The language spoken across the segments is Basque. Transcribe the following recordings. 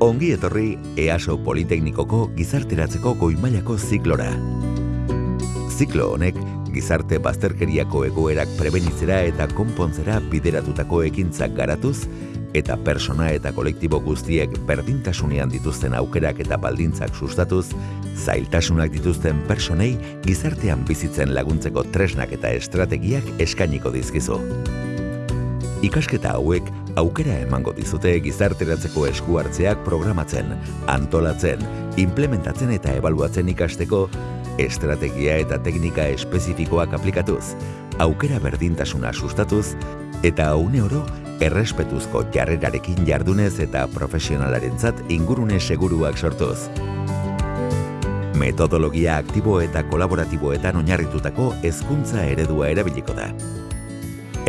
Ongi etorri EASO Politeknikoko gizarteratzeko goimailako ziklora. Ziklo honek gizarte bazterkeriako egoerak prebenitzera eta konpontzera bideratutako ekintzak garatuz eta persona eta kolektibo guztiek berdintasunean dituzten aukerak eta baldintzak sustatuz, zailtasunak dituzten personei gizartean bizitzen laguntzeko tresnak eta estrategiak eskainiko dizkizu. Ikasketa hauek aukera emango dizute gizarteratzeko esku hartzeak programatzen, antolatzen, implementatzen eta ebaluatzen ikasteko estrategia eta teknika espezifikoak aplikatuz, aukera berdintasuna sustatuz eta une oro errespetuzko jarrerarekin jardunez eta profesionalarentzat ingurune seguruak sortuz. Metodologia aktibo eta kolaboratiboetan oinarritutako hezkuntza eredua erabiliko da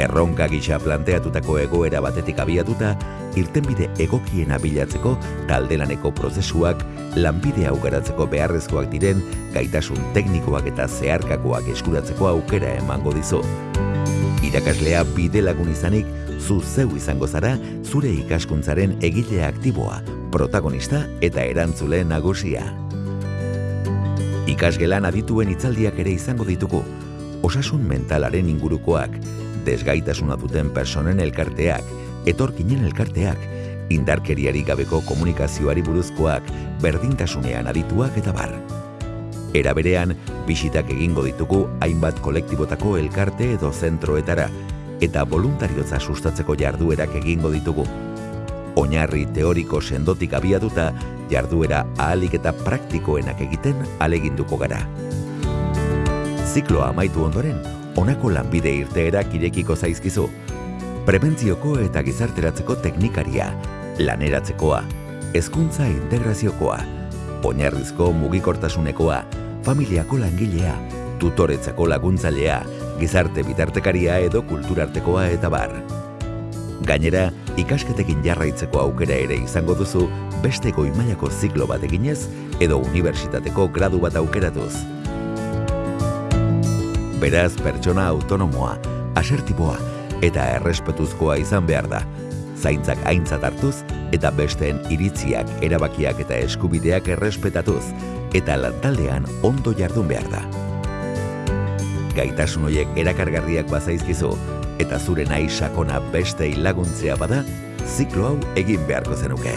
erronka gisa planteatutako egoera batetik abiatuta, irtenbide egokiena bilatzeko taldelaneko prozesuak, lanbide augaratzeko beharrezkoak diren, gaitasun teknikoak eta zeharkakoak eskuratzeko aukera emango dizu. Irakaslea bide lagun izanik, zu zeu izango zara, zure ikaskuntzaren egile aktiboa, protagonista eta erantzule nagusia. Ikasgelan adituen itzaldiak ere izango ditugu, osasun mentalaren ingurukoak, desgaitasuna duten personen elkarteak, etorkinen elkarteak, indarkeriari gabeko komunikazioari buruzkoak, berdintasunean adituak eta bar. Era berean, bisitak egingo ditugu hainbat kolektibotako elkarte edo zentroetara eta voluntariotza sustatzeko jarduerak egingo ditugu. Oinarri teoriko sendotik abiatuta, jarduera ahalik eta praktikoenak egiten aleginduko gara. Zikloa amaitu ondoren, honako lanbide irteerak irekiko zaizkizu. Prebentzioko eta gizarteratzeko teknikaria, laneratzekoa, hezkuntza integraziokoa, oinarrizko mugikortasunekoa, familiako langilea, tutoretzako laguntzailea, gizarte bitartekaria edo kulturartekoa eta bar. Gainera, ikasketekin jarraitzeko aukera ere izango duzu beste goimailako ziklo bat eginez edo unibertsitateko gradu bat aukeratuz. Beraz, pertsona autonomoa, asertiboa eta errespetuzkoa izan behar da. Zaintzak aintzat hartuz eta besteen iritziak, erabakiak eta eskubideak errespetatuz eta lantaldean ondo jardun behar da. Gaitasun hoiek erakargarriak bazaizkizu eta zure nahi sakona beste laguntzea bada, ziklo hau egin beharko zenuke.